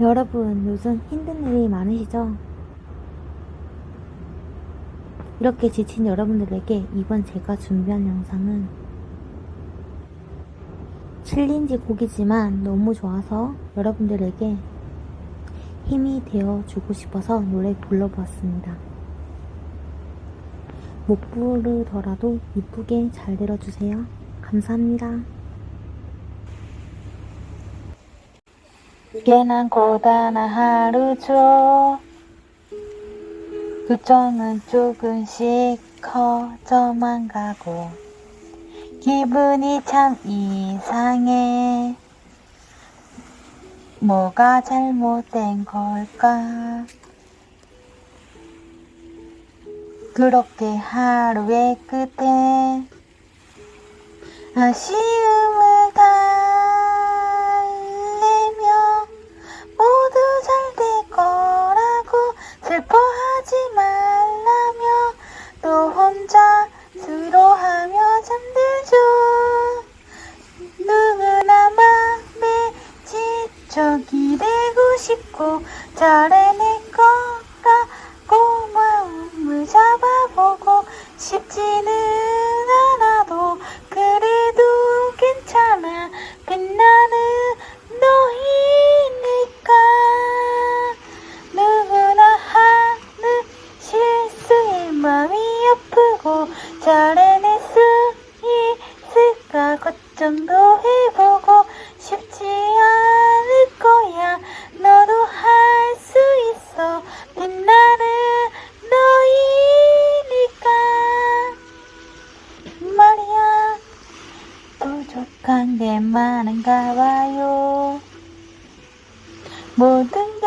여러분, 요즘 힘든 일이 많으시죠? 이렇게 지친 여러분들에게 이번 제가 준비한 영상은 챌린지 곡이지만 너무 좋아서 여러분들에게 힘이 되어 주고 싶어서 노래 불러보았습니다. 못 부르더라도 이쁘게 잘 들어주세요. 감사합니다. 이게 난 고단한 하루죠. 걱정은 조금씩 커져만 가고 기분이 참 이상해. 뭐가 잘못된 걸까? 그렇게 하루의 끝에 아쉬움 지적이 되고 싶고 잘해낼 거라 고 마음을 잡아보고 싶지는 않아도 그래도 괜찮아. 빛나는 너이니까. 누구나 하는 실수에 마음이 아프고 잘해낼 수 있을까 걱정도 해 부족한 게 많은가 봐요. 모든 게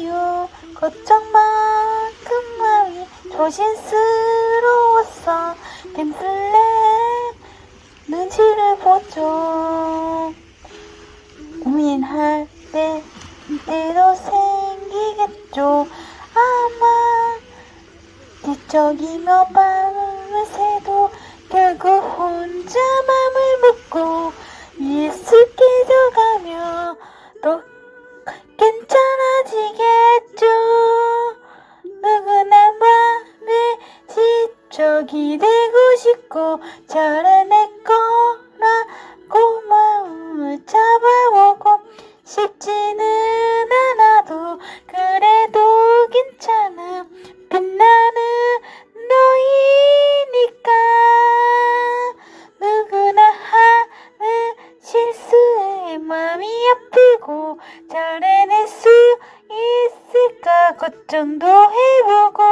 어색해요. 걱정만큼 마음이 조심스러웠어 뱀슬랩 눈치를 보죠. 고민할 때 때도 생기겠죠. 아마 뒤척이며 밤을 새도 결국 혼자 지적이 되고 싶고 잘해낼 거라 고 마음을 잡아보고 쉽지는 않아도 그래도 괜찮아. 빛나는 너이니까 누구나 하는 실수에 마음이 아프고 잘해낼 수 있을까? 걱정도 해보고